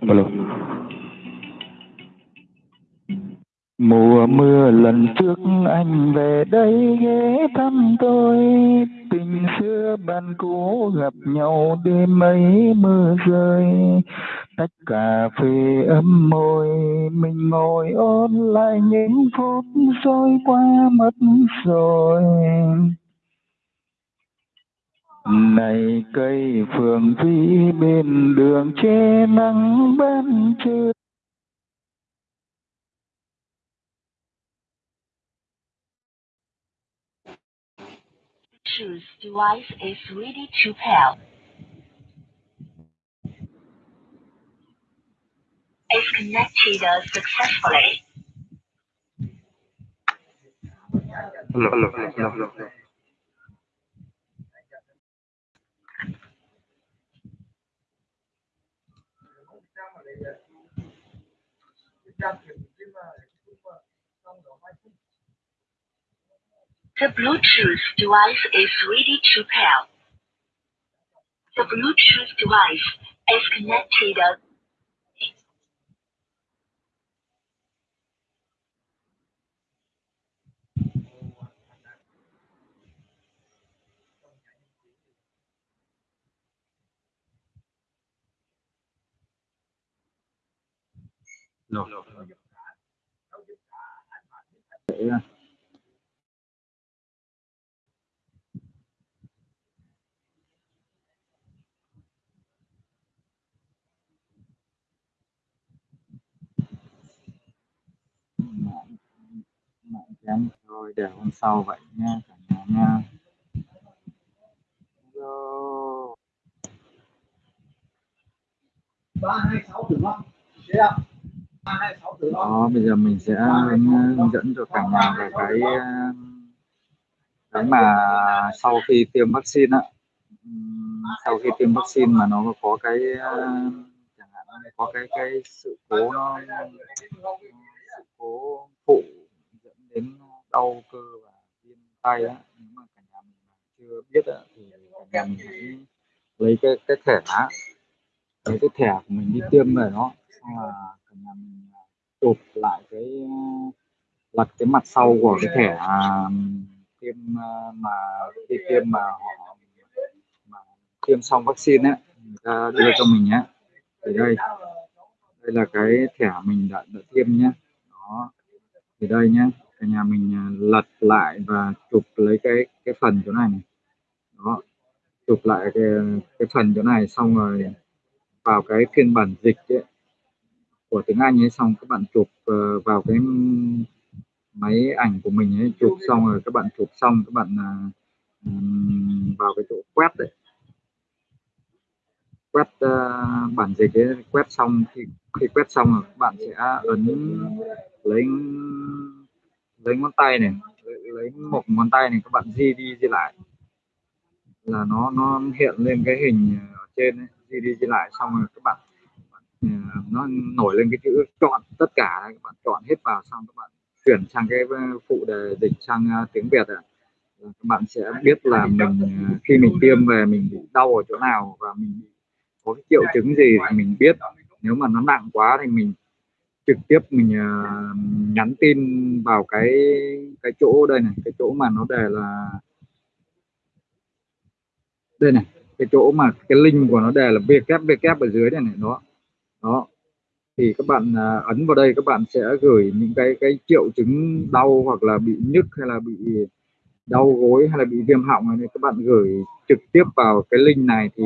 alo alo. Mùa mưa lần trước anh về đây ghé thăm tôi. Tình xưa bạn cũ gặp nhau đêm ấy mưa rơi. Tách cà phê ấm môi, mình ngồi ôn lại những phút rồi qua mất rồi này cây phượng vĩ bên đường che nắng ban trưa device is ready to pair. Is connected successfully. alo alo alo alo The Bluetooth device is ready to pair. The Bluetooth device is connected. Alo Để, mạng mạng kém thôi để hôm sau vậy nha cả nhà nha Hello đó bây giờ mình sẽ hướng hướng dẫn cho cả nhà về cái ờ, cái mà sau khi tiêm vaccine á. Sau khi tiêm vaccine mà nó có cái ờ, chẳng hạn nó có cái cái sự cố nó sự cố phụ dẫn đến đau cơ và viêm tay á. Nếu mà cả nhà mình chưa biết á thì cả nhà mình hãy lấy cái cái thẻ á lấy cái thẻ của mình đi tiêm về nó. Xong là cả nhà mình chụp lại cái ờ, lật cái mặt sau của cái thẻ à, tiêm ờ, mà khi tiêm mà họ mà tiêm xong vaccine ấy người ta đưa cho mình nhé. Thì đây đây là cái thẻ mình đã, đã tiêm nhé. Đó. Thì đây nhé cả nhà mình à, lật lại và chụp lấy cái cái phần chỗ này này. Đó. Chụp lại cái, cái phần chỗ này xong rồi vào cái phiên bản dịch ấy, của tiếng Anh ấy xong các bạn chụp uh, vào cái máy ảnh của mình ấy chụp xong rồi các bạn chụp xong các bạn uh, vào cái chỗ quét đấy. Quét uh, bản dịch ấy quét xong khi khi quét xong rồi các bạn sẽ ấn lấy lấy ngón tay này lấy, lấy một ngón tay này các bạn di đi di lại. Là nó nó hiện lên cái hình ở trên ấy, di đi di lại xong rồi các bạn Ừ, nó nổi lên cái chữ chọn tất cả này các bạn chọn hết vào xong các bạn chuyển sang cái ờ, phụ đề dịch sang ờ, tiếng Việt à, các bạn sẽ biết là mình ờ, khi mình tiêm về mình bị đau ở chỗ nào và mình có cái triệu chứng gì thì mình biết. Nếu mà nó nặng quá thì mình trực tiếp mình nhắn tin vào cái cái chỗ đây này cái chỗ mà nó đề là đây này cái chỗ mà cái link của nó đề là www ở dưới này này đó đó. Thì các bạn à, ấn vào đây các bạn sẽ gửi những cái cái triệu chứng đau hoặc là bị nhức hay là bị đau gối hay là bị viêm họng này các bạn gửi trực tiếp vào cái link này thì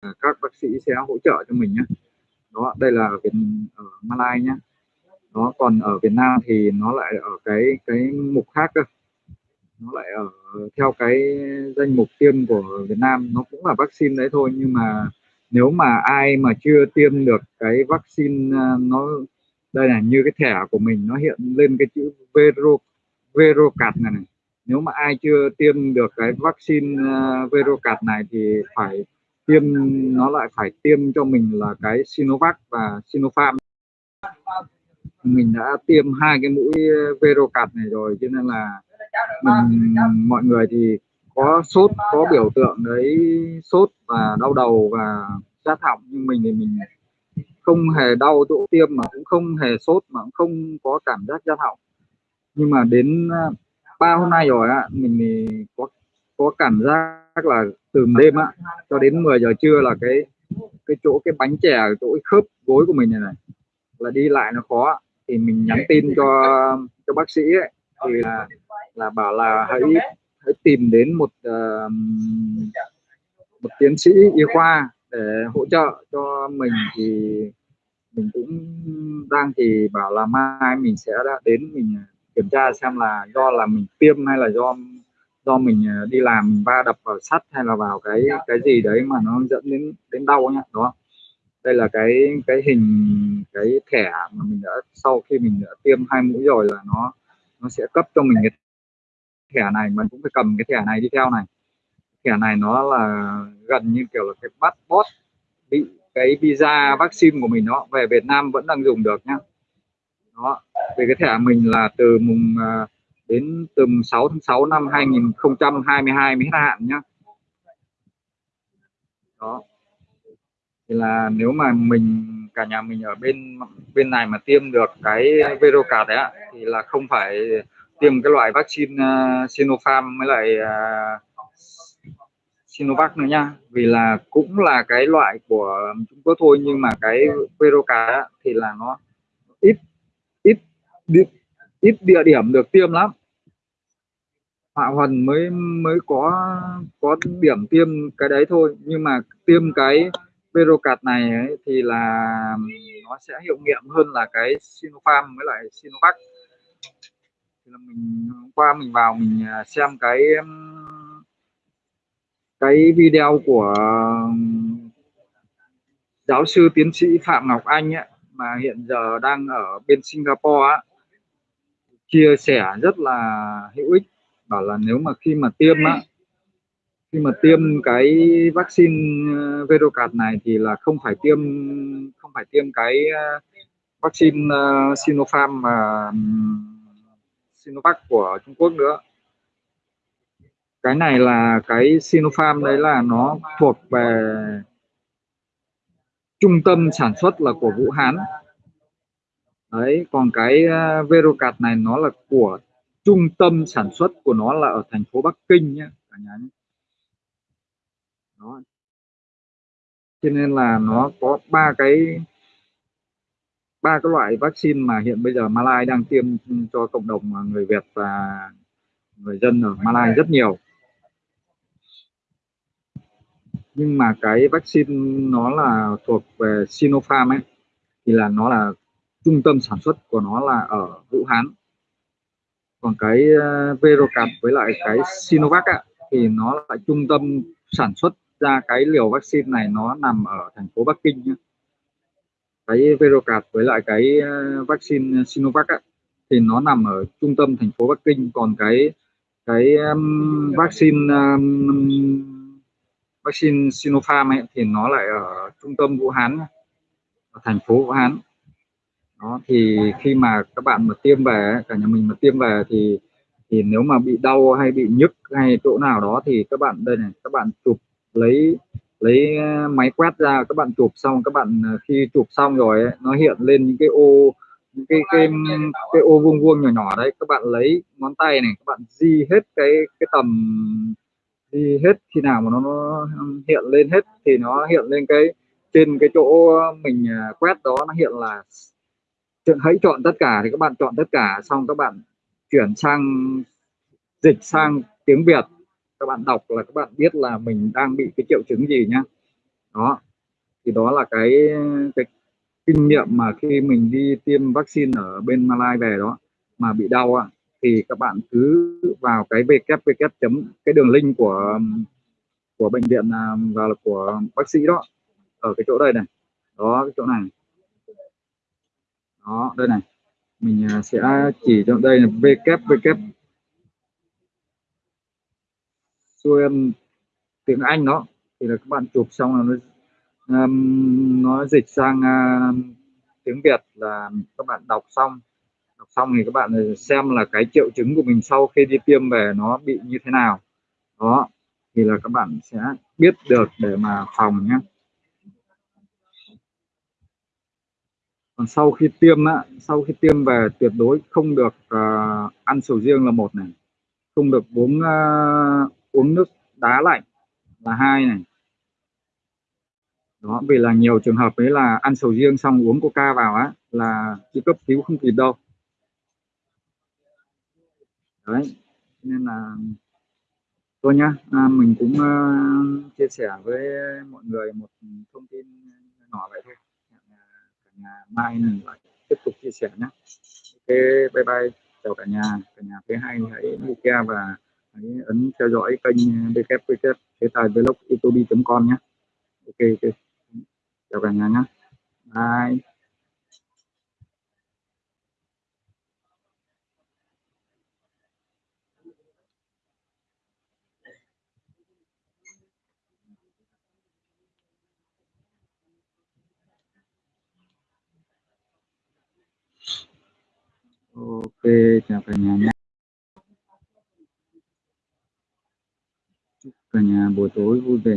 à, các bác sĩ sẽ hỗ trợ cho mình nhé. Đó, đây là ở Việt, ở Malai nhé. Đó, còn ở Việt Nam thì nó lại ở cái cái mục khác cơ. Nó lại ở theo cái danh mục tiêm của Việt Nam. Nó cũng là vaccine đấy thôi nhưng mà nếu mà ai mà chưa tiêm được cái vaccine ờ, nó đây là như cái thẻ của mình nó hiện lên cái chữ Vero Verocat này, này nếu mà ai chưa tiêm được cái vaccine ờ, uh, Verocat này thì phải tiêm nó lại phải tiêm cho mình là cái Sinovac và Sinopharm. Mình đã tiêm hai cái mũi ờ, Verocat này rồi cho nên là mình mọi người thì có sốt có biểu tượng đấy sốt và đau đầu và rát họng nhưng mình thì mình không hề đau chỗ tiêm mà cũng không hề sốt mà cũng không có cảm giác rát họng. Nhưng mà đến à, ba hôm nay rồi á mình thì có có cảm giác là từ đêm á cho đến 10 giờ trưa là cái cái chỗ cái bánh chè chỗ khớp gối của mình này này là đi lại nó khó thì mình nhắn tin cho cho bác sĩ ấy, thì là là bảo là hãy hãy tìm đến một uh, một tiến sĩ y khoa để hỗ trợ cho mình thì mình cũng đang thì bảo là mai mình sẽ đến mình ờ, kiểm tra xem là do là mình tiêm hay là do do mình ờ, đi làm mình va đập vào sắt hay là vào cái cái gì đấy mà nó dẫn đến đến đau nhá đó đây là cái cái hình cái thẻ mà mình đã sau khi mình đã tiêm hai mũi rồi là nó nó sẽ cấp cho mình cái thẻ này, mình cũng phải cầm cái thẻ này đi theo này. Thẻ này nó là gần như kiểu là cái passport bị cái visa vaccine của mình nó về Việt Nam vẫn đang dùng được nhá. Đó về cái thẻ mình là từ mùng à, đến từ 6 tháng 6 năm 2022 mới hết hạn nhá. Đó. Thì là nếu mà mình, cả nhà mình ở bên bên này mà tiêm được cái Verocard đấy ạ, thì là không phải tiêm cái loại vaccine uh, Sinopharm với lại uh, Sinovac nữa nha. Vì là cũng là cái loại của Trung Quốc thôi nhưng mà cái Veroca thì là nó ít ít ít, ít địa điểm được tiêm lắm. Hạ Huần mới mới có có điểm tiêm cái đấy thôi. Nhưng mà tiêm cái Verocard này ấy, thì là nó sẽ hiệu nghiệm hơn là cái Sinopharm với lại Sinovac thì là mình hôm qua mình vào mình à, xem cái cái video của giáo sư tiến sĩ Phạm Ngọc Anh ấy, mà hiện giờ đang ở bên Singapore á, chia sẻ rất là hữu ích bảo là nếu mà khi mà tiêm á khi mà tiêm cái vaccine ờ, Verocard này thì là không phải tiêm không phải tiêm cái vaccine Sinopharm mà Sinovac của Trung Quốc nữa. Cái này là cái Sinopharm đấy là nó thuộc về trung tâm sản xuất là của Vũ Hán. Đấy, còn cái ờ, Verocard này nó là của trung tâm sản xuất của nó là ở thành phố Bắc Kinh nhé cả nhà nhé đó. Cho nên là nó có ba cái ba cái loại vaccine mà hiện bây giờ Malai đang tiêm cho cộng đồng người Việt và người dân ở Malai rất nhiều. Nhưng mà cái vaccine nó là thuộc về Sinopharm ấy thì là nó là trung tâm sản xuất của nó là ở Vũ Hán còn cái ờ, Verocard với lại cái Sinovac á, thì nó là trung tâm sản xuất ra cái liều vaccine này nó nằm ở thành phố Bắc Kinh nhé cái Verocard với lại cái ờ, vaccine ờ, Sinovac á, thì nó nằm ở trung tâm thành phố Bắc Kinh. Còn cái cái um, vaccine um, vaccine Sinopharm ấy, thì nó lại ở trung tâm Vũ Hán ở thành phố Vũ Hán đó thì khi mà các bạn mà tiêm về cả nhà mình mà tiêm về thì thì nếu mà bị đau hay bị nhức hay chỗ nào đó thì các bạn đây này các bạn chụp lấy lấy ờ, máy quét ra các bạn chụp xong các bạn ờ, khi chụp xong rồi ấy, nó hiện lên những cái ô những cái cái cái ô vuông vuông nhỏ nhỏ đấy. Các bạn lấy ngón tay này các bạn di hết cái cái tầm đi hết khi nào mà nó, nó hiện lên hết thì nó hiện lên cái trên cái chỗ mình ờ, quét đó nó hiện là hãy chọn tất cả thì các bạn chọn tất cả. Xong các bạn chuyển sang dịch sang tiếng Việt các bạn đọc là các bạn biết là mình đang bị cái triệu chứng gì nhá. Đó, thì đó là cái cái kinh nghiệm mà khi mình đi tiêm vaccine ở bên Malai về đó mà bị đau á, thì các bạn cứ vào cái www chấm, cái đường link của của bệnh viện à, và là của bác sĩ đó, ở cái chỗ đây này. Đó, cái chỗ này. Đó, đây này. Mình à, sẽ chỉ cho đây là www xuôi tiếng Anh đó thì là các bạn chụp xong là nó um, nó dịch sang uh, tiếng Việt là các bạn đọc xong. Đọc xong thì các bạn xem là cái triệu chứng của mình sau khi đi tiêm về nó bị như thế nào. Đó thì là các bạn sẽ biết được để mà phòng nhé. Còn sau khi tiêm á sau khi tiêm về tuyệt đối không được uh, ăn sầu riêng là một này. Không được uống uh, uống nước đá lạnh là hai này. Đó vì là nhiều trường hợp ấy là ăn sầu riêng xong uống coca vào á là chỉ cấp cứu không kịp đâu. Đấy nên là thôi nhá à, mình cũng uh, chia sẻ với mọi người một thông tin nhỏ vậy thôi. À, cả nhà mai mình lại tiếp tục chia sẻ nhé ok bye bye. Chào cả nhà. Cả nhà thứ hai hãy like và hãy ấn theo dõi kênh à, www thế tài vlog youtube com nhé. Ok ok. Chào cả nhà nhé. Bye. Ok, chào cả nhà nhé. Cả nhà buổi tối vui vẻ.